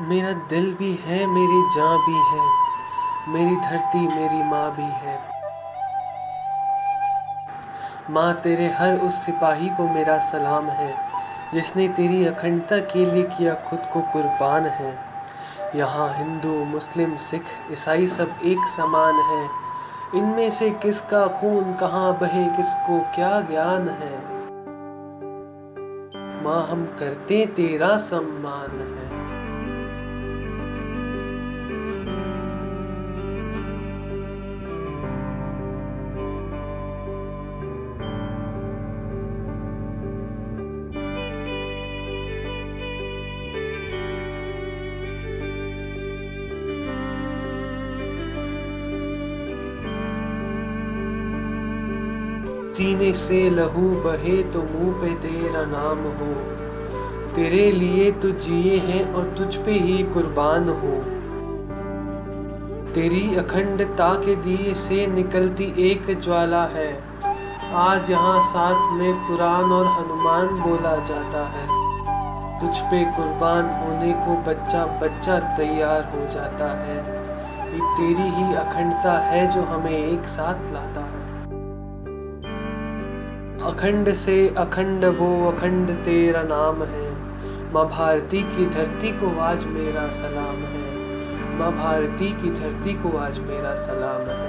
मेरा दिल भी है, मेरी जान भी है। मेरी धरती, मेरी माँ भी है। माँ तेरे हर उस सिपाही को मेरा सलाम है। जिसने तेरी अखंडता के लिए किया खुद को कुर्बान है। यहाँ हिंदू, मुस्लिम, सिख, ईसाई सब एक समान है। इनमें से किसका खून कहाँ बहे, किसको क्या ज्ञान है? माँ, हम करते तेरा सम्मान है। सीने से लहू बहे तो मुँह पे तेरा नाम हो। तेरे लिए तो जिए हैं और तुझ पे ही कुर्बान हो। तेरी अखंडता के दिए से निकलती एक ज्वाला है। आज यहाँ साथ में कुरान और हनुमान बोला जाता है। तुझ पे कुर्बान होने को बच्चा बच्चा तैयार हो जाता है। ये तेरी ही अखंडता है जो हमें एक साथ लाता है। अखंड से अखंड वो अखंड तेरा नाम है। माँ भारती की धरती को आज मेरा सलाम है। माँ भारती की धरती को आज मेरा सलाम है।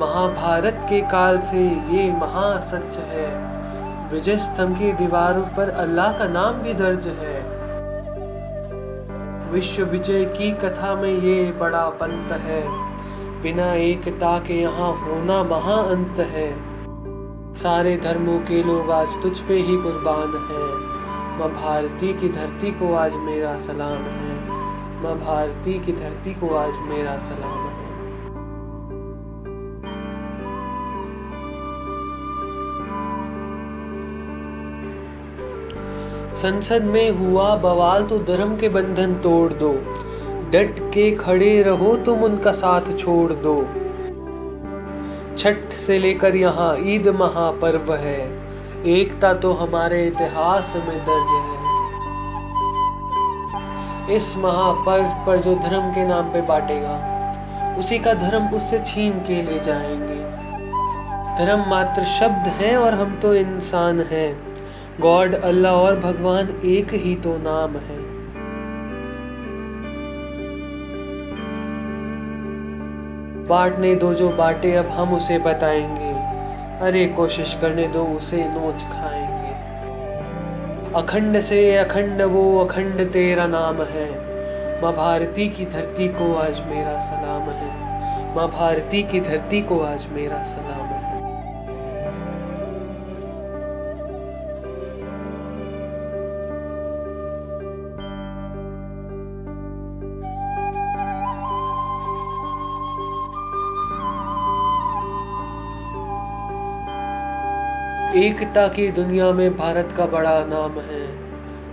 महाभारत के काल से ये महासच है। विजय स्तंभ की दीवारों पर अल्लाह का नाम भी दर्ज है। विश्व विजय की कथा में ये बड़ा पंत है। बिना एकता के यहाँ होना महाअंत है। सारे धर्मों के लोग आज तुझ पे ही कुर्बान हैं। माँ भारती की धरती को आज मेरा सलाम है। माँ भारती की धरती को आज मेरा सलाम है। संसद में हुआ बवाल तो धर्म के बंधन तोड़ दो। डट के खड़े रहो तुम उनका साथ छोड़ दो। छठ से लेकर यहाँ ईद महापर्व है। एकता तो हमारे इतिहास में दर्ज है। इस महापर्व पर जो धर्म के नाम पे बांटेगा, उसी का धर्म उससे छीन के ले जाएँगे। धर्म मात्र शब्द हैं और हम तो इंसान हैं। गॉड, अल्लाह और भगवान एक ही तो नाम है। बांटने दो जो बांटे, अब हम उसे बताएँगे। अरे, कोशिश करने दो, उसे नोच खाएँगे। अखंड से अखंड वो, अखंड तेरा नाम है। माँ भारती की धरती को आज मेरा सलाम है। माँ भारती की धरती को आज मेरा सलाम है। एकता की दुनिया में भारत का बड़ा नाम है।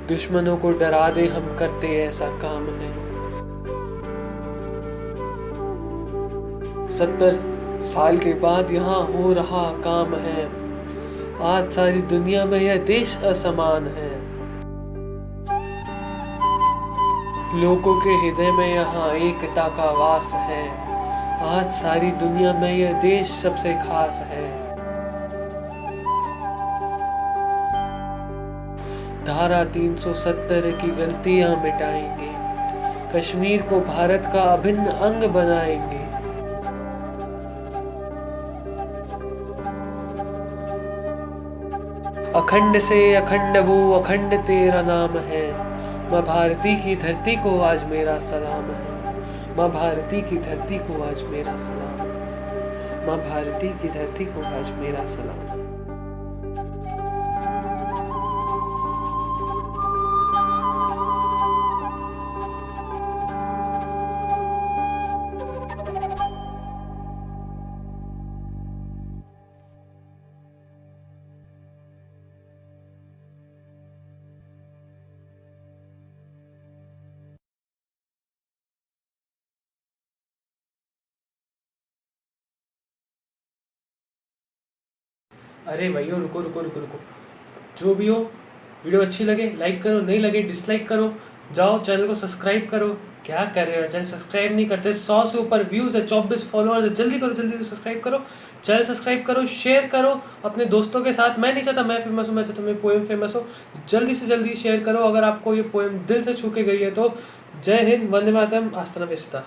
दुश्मनों को डरा दे हम करते ऐसा काम है। सत्तर साल के बाद यहाँ हो रहा काम है। आज सारी दुनिया में यह देश असमान है। लोगों के हृदय में यहाँ एकता का वास है। आज सारी दुनिया में यह देश सबसे खास है। धारा 370 की गलतियाँ मिटाएँगे। कश्मीर को भारत का अभिन्न अंग बनाएँगे। अखंड से अखंड वो अखंड तेरा नाम है। माँ भारती की धरती को आज मेरा सलाम है। माँ भारती की धरती को आज मेरा सलाम। माँ भारती की धरती को आज मेरा सलाम। अरे भैया रुको रुको रुको रुको। जो भी हो, वीडियो अच्छी लगे लाइक करो, नहीं लगे डिसलाइक करो, जाओ चैनल को सब्सक्राइब करो। क्या कर रहे हो? चैनल सब्सक्राइब नहीं करते, सौ से ऊपर व्यूज़ है, चौबीस फॉलोअर्स है, जल्दी करो, जल्दी से सब्सक्राइब करो। चैनल सब्सक्राइब करो शेयर करो, अपने दोस्तों के साथ। मैं नहीं चाहता, मैं फ़ेमस हूँ, मैं चाहता मेरी पोएम फ़ेमस हो। जल्दी से जल्दी शेयर करो, अगर आपको ये पोएम दिल से छू के गई है तो। जय हिंद, वंदे मातरम आस्तना बेचता